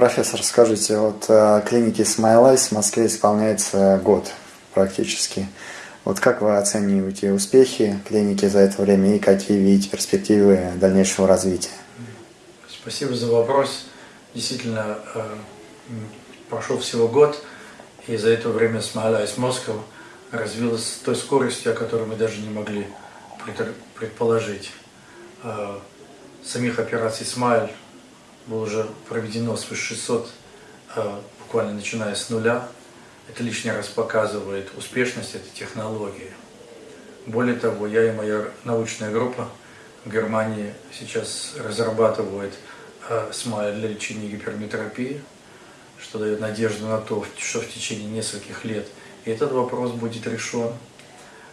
Профессор, скажите, вот э, Smile Eyes в Москве исполняется год практически. Вот как вы оцениваете успехи клиники за это время и какие видите перспективы дальнейшего развития? Спасибо за вопрос. Действительно, э, прошел всего год, и за это время Eyes Moscow развилась с той скоростью, о которой мы даже не могли предположить. Э, самих операций Smile было уже проведено свыше 600, э, буквально начиная с нуля. Это лишний раз показывает успешность этой технологии. Более того, я и моя научная группа в Германии сейчас разрабатывают э, смайл для лечения гиперметропии, что дает надежду на то, что в течение нескольких лет этот вопрос будет решен.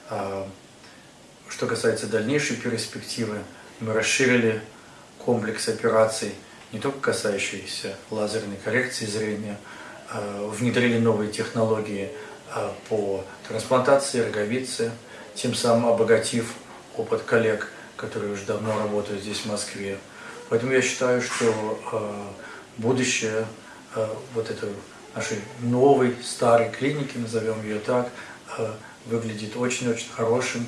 А, что касается дальнейшей перспективы, мы расширили комплекс операций – не только касающиеся лазерной коррекции зрения, а, внедрили новые технологии а, по трансплантации роговицы, тем самым обогатив опыт коллег, которые уже давно работают здесь, в Москве. Поэтому я считаю, что а, будущее вот этой нашей новой, старой клиники, назовем ее так, выглядит очень-очень хорошим.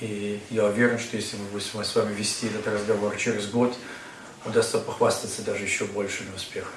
И я уверен, что если мы будем с вами вести этот разговор через год, удастся похвастаться даже еще большими успехами.